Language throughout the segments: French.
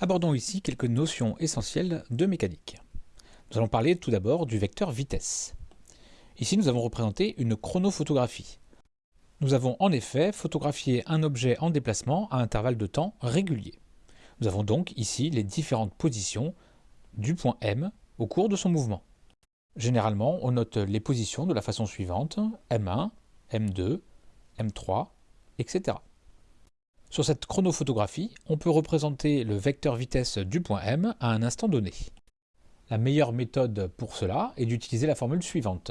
Abordons ici quelques notions essentielles de mécanique. Nous allons parler tout d'abord du vecteur vitesse. Ici, nous avons représenté une chronophotographie. Nous avons en effet photographié un objet en déplacement à intervalles de temps réguliers. Nous avons donc ici les différentes positions du point M au cours de son mouvement. Généralement, on note les positions de la façon suivante, M1, M2, M3, etc. Sur cette chronophotographie, on peut représenter le vecteur vitesse du point M à un instant donné. La meilleure méthode pour cela est d'utiliser la formule suivante.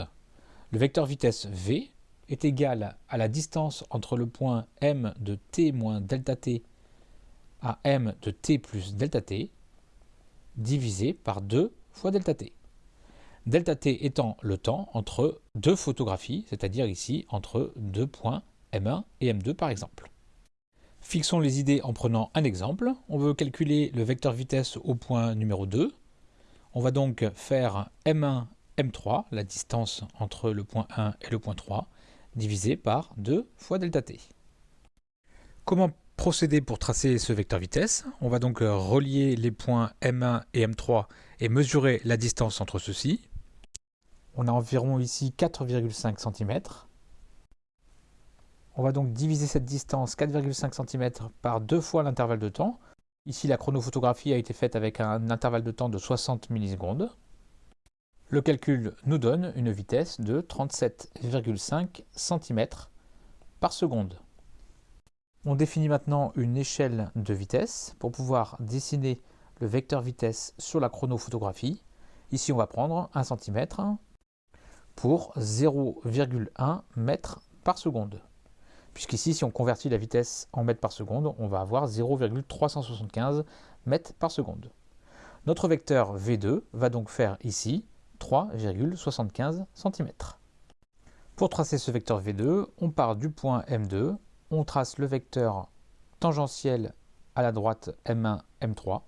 Le vecteur vitesse v est égal à la distance entre le point m de t moins delta t à m de t plus delta t divisé par 2 fois delta t. Delta t étant le temps entre deux photographies, c'est-à-dire ici entre deux points m1 et m2 par exemple. Fixons les idées en prenant un exemple. On veut calculer le vecteur vitesse au point numéro 2. On va donc faire m1, m3, la distance entre le point 1 et le point 3, divisé par 2 fois delta t. Comment procéder pour tracer ce vecteur vitesse? On va donc relier les points m1 et m3 et mesurer la distance entre ceux-ci. On a environ ici 4,5 cm. On va donc diviser cette distance 4,5 cm par deux fois l'intervalle de temps. Ici, la chronophotographie a été faite avec un intervalle de temps de 60 millisecondes. Le calcul nous donne une vitesse de 37,5 cm par seconde. On définit maintenant une échelle de vitesse pour pouvoir dessiner le vecteur vitesse sur la chronophotographie. Ici, on va prendre 1 cm pour 0,1 m par seconde puisqu'ici, si on convertit la vitesse en mètres par seconde, on va avoir 0,375 mètres par seconde. Notre vecteur V2 va donc faire ici 3,75 cm. Pour tracer ce vecteur V2, on part du point M2, on trace le vecteur tangentiel à la droite M1, M3,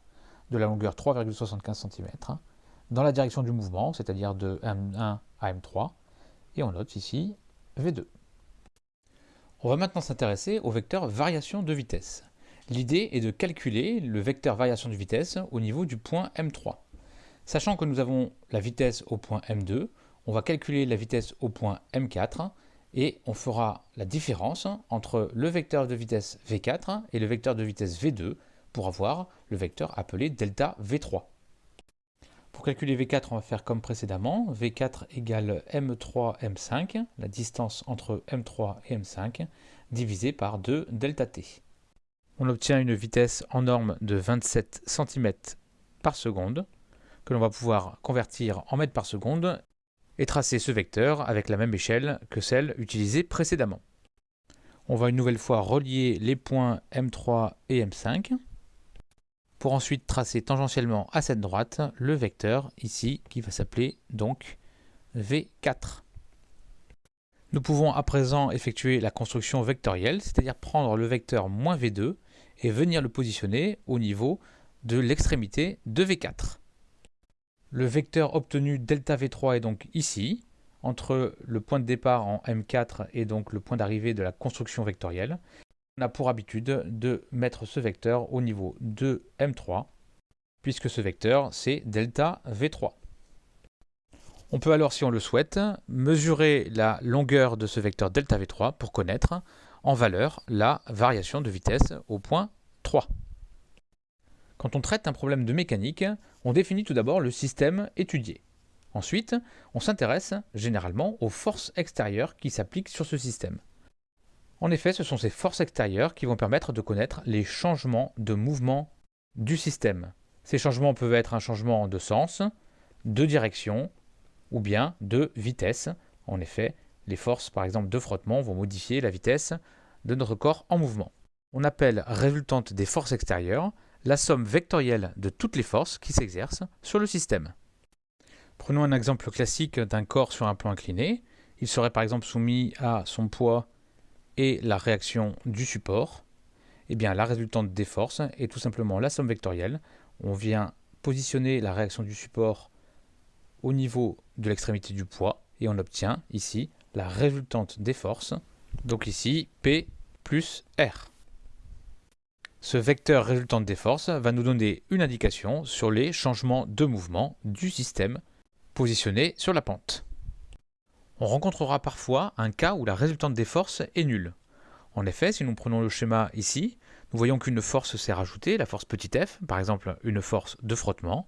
de la longueur 3,75 cm, dans la direction du mouvement, c'est-à-dire de M1 à M3, et on note ici V2. On va maintenant s'intéresser au vecteur variation de vitesse. L'idée est de calculer le vecteur variation de vitesse au niveau du point M3. Sachant que nous avons la vitesse au point M2, on va calculer la vitesse au point M4 et on fera la différence entre le vecteur de vitesse V4 et le vecteur de vitesse V2 pour avoir le vecteur appelé delta V3. Pour calculer V4, on va faire comme précédemment. V4 égale M3, M5, la distance entre M3 et M5, divisé par 2 delta T. On obtient une vitesse en norme de 27 cm par seconde, que l'on va pouvoir convertir en mètres par seconde et tracer ce vecteur avec la même échelle que celle utilisée précédemment. On va une nouvelle fois relier les points M3 et M5 pour ensuite tracer tangentiellement à cette droite le vecteur ici qui va s'appeler donc V4. Nous pouvons à présent effectuer la construction vectorielle, c'est-à-dire prendre le vecteur moins V2 et venir le positionner au niveau de l'extrémité de V4. Le vecteur obtenu delta V3 est donc ici, entre le point de départ en M4 et donc le point d'arrivée de la construction vectorielle on a pour habitude de mettre ce vecteur au niveau de M3, puisque ce vecteur c'est delta V3. On peut alors, si on le souhaite, mesurer la longueur de ce vecteur delta V3 pour connaître en valeur la variation de vitesse au point 3. Quand on traite un problème de mécanique, on définit tout d'abord le système étudié. Ensuite, on s'intéresse généralement aux forces extérieures qui s'appliquent sur ce système. En effet, ce sont ces forces extérieures qui vont permettre de connaître les changements de mouvement du système. Ces changements peuvent être un changement de sens, de direction ou bien de vitesse. En effet, les forces par exemple de frottement vont modifier la vitesse de notre corps en mouvement. On appelle résultante des forces extérieures la somme vectorielle de toutes les forces qui s'exercent sur le système. Prenons un exemple classique d'un corps sur un plan incliné. Il serait par exemple soumis à son poids et la réaction du support, eh bien la résultante des forces est tout simplement la somme vectorielle. On vient positionner la réaction du support au niveau de l'extrémité du poids et on obtient ici la résultante des forces, donc ici P plus R. Ce vecteur résultante des forces va nous donner une indication sur les changements de mouvement du système positionné sur la pente. On rencontrera parfois un cas où la résultante des forces est nulle. En effet, si nous prenons le schéma ici, nous voyons qu'une force s'est rajoutée, la force petit f, par exemple une force de frottement.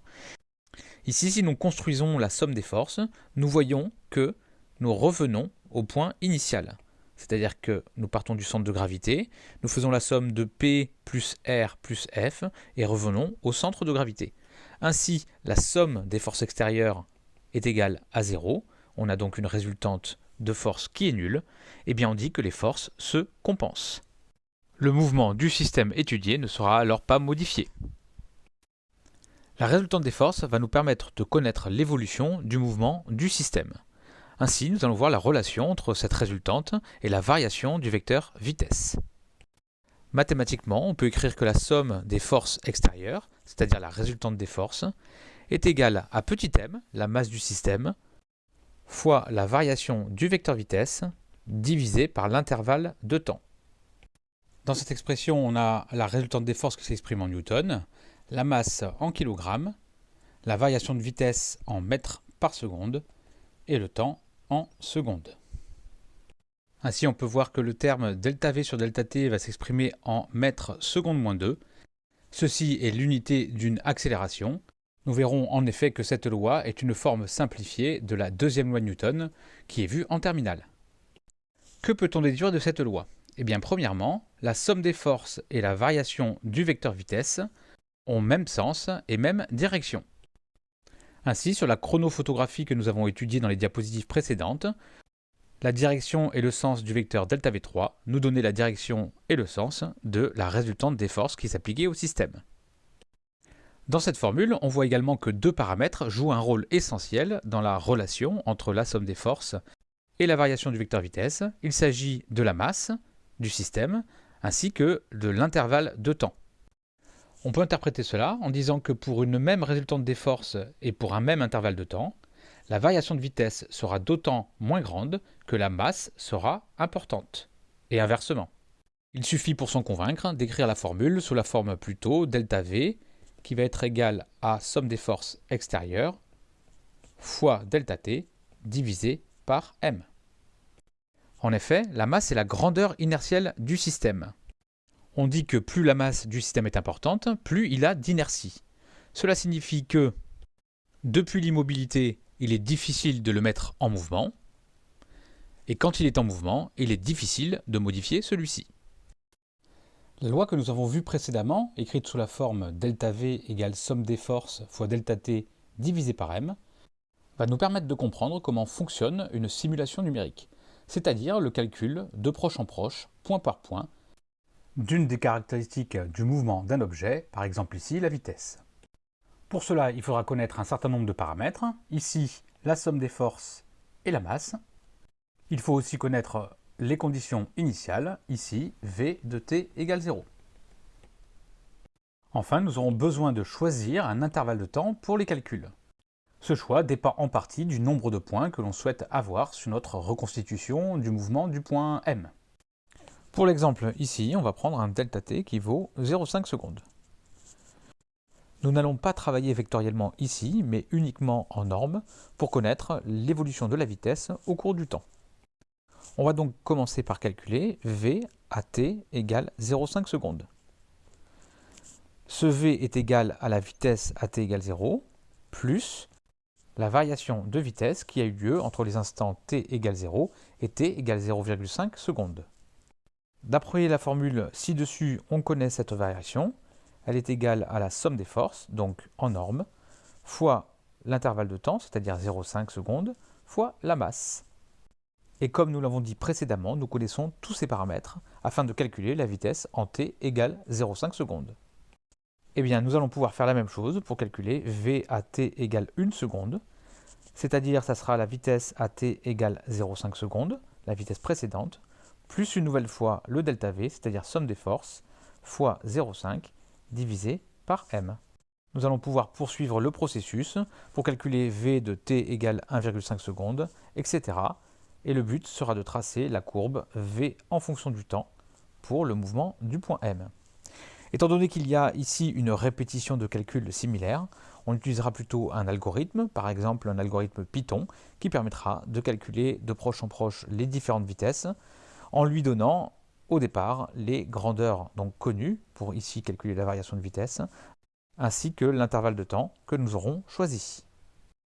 Ici, si nous construisons la somme des forces, nous voyons que nous revenons au point initial. C'est-à-dire que nous partons du centre de gravité, nous faisons la somme de P plus R plus F et revenons au centre de gravité. Ainsi, la somme des forces extérieures est égale à 0. On a donc une résultante de force qui est nulle. Et bien on dit que les forces se compensent. Le mouvement du système étudié ne sera alors pas modifié. La résultante des forces va nous permettre de connaître l'évolution du mouvement du système. Ainsi, nous allons voir la relation entre cette résultante et la variation du vecteur vitesse. Mathématiquement, on peut écrire que la somme des forces extérieures, c'est-à-dire la résultante des forces, est égale à petit m, la masse du système, fois la variation du vecteur vitesse, divisé par l'intervalle de temps. Dans cette expression, on a la résultante des forces qui s'exprime en newton, la masse en kilogrammes, la variation de vitesse en mètres par seconde et le temps en secondes. Ainsi, on peut voir que le terme ΔV sur ΔT va s'exprimer en mètres secondes moins 2. Ceci est l'unité d'une accélération. Nous verrons en effet que cette loi est une forme simplifiée de la deuxième loi de Newton, qui est vue en terminale. Que peut-on déduire de cette loi? Eh bien, premièrement, la somme des forces et la variation du vecteur vitesse ont même sens et même direction. Ainsi, sur la chronophotographie que nous avons étudiée dans les diapositives précédentes, la direction et le sens du vecteur ΔV3 nous donnaient la direction et le sens de la résultante des forces qui s'appliquaient au système. Dans cette formule, on voit également que deux paramètres jouent un rôle essentiel dans la relation entre la somme des forces et la variation du vecteur vitesse. Il s'agit de la masse du système ainsi que de l'intervalle de temps. On peut interpréter cela en disant que pour une même résultante des forces et pour un même intervalle de temps, la variation de vitesse sera d'autant moins grande que la masse sera importante, et inversement. Il suffit pour s'en convaincre d'écrire la formule sous la forme plutôt ΔV, qui va être égale à somme des forces extérieures fois ΔT divisé par m. En effet, la masse est la grandeur inertielle du système on dit que plus la masse du système est importante, plus il a d'inertie. Cela signifie que depuis l'immobilité, il est difficile de le mettre en mouvement, et quand il est en mouvement, il est difficile de modifier celui-ci. La loi que nous avons vue précédemment, écrite sous la forme ΔV égale somme des forces fois ΔT divisé par m, va nous permettre de comprendre comment fonctionne une simulation numérique, c'est-à-dire le calcul de proche en proche, point par point, d'une des caractéristiques du mouvement d'un objet, par exemple ici la vitesse. Pour cela, il faudra connaître un certain nombre de paramètres, ici la somme des forces et la masse. Il faut aussi connaître les conditions initiales, ici V de t égale 0. Enfin, nous aurons besoin de choisir un intervalle de temps pour les calculs. Ce choix dépend en partie du nombre de points que l'on souhaite avoir sur notre reconstitution du mouvement du point M. Pour l'exemple ici, on va prendre un ΔT qui vaut 0,5 secondes. Nous n'allons pas travailler vectoriellement ici, mais uniquement en norme pour connaître l'évolution de la vitesse au cours du temps. On va donc commencer par calculer V à t égale 0,5 secondes. Ce V est égal à la vitesse à t égale 0, plus la variation de vitesse qui a eu lieu entre les instants t égale 0 et t égale 0,5 secondes. D'après la formule ci-dessus, on connaît cette variation. Elle est égale à la somme des forces, donc en norme, fois l'intervalle de temps, c'est-à-dire 0,5 secondes, fois la masse. Et comme nous l'avons dit précédemment, nous connaissons tous ces paramètres afin de calculer la vitesse en t égale 0,5 secondes. Eh bien, nous allons pouvoir faire la même chose pour calculer v à t égale 1 seconde, c'est-à-dire ça sera la vitesse à t égale 0,5 secondes, la vitesse précédente, plus une nouvelle fois le delta V, c'est-à-dire somme des forces, fois 0,5 divisé par m. Nous allons pouvoir poursuivre le processus pour calculer V de t égale 1,5 secondes, etc. Et le but sera de tracer la courbe V en fonction du temps pour le mouvement du point M. Étant donné qu'il y a ici une répétition de calculs similaires, on utilisera plutôt un algorithme, par exemple un algorithme Python, qui permettra de calculer de proche en proche les différentes vitesses, en lui donnant au départ les grandeurs donc connues, pour ici calculer la variation de vitesse, ainsi que l'intervalle de temps que nous aurons choisi.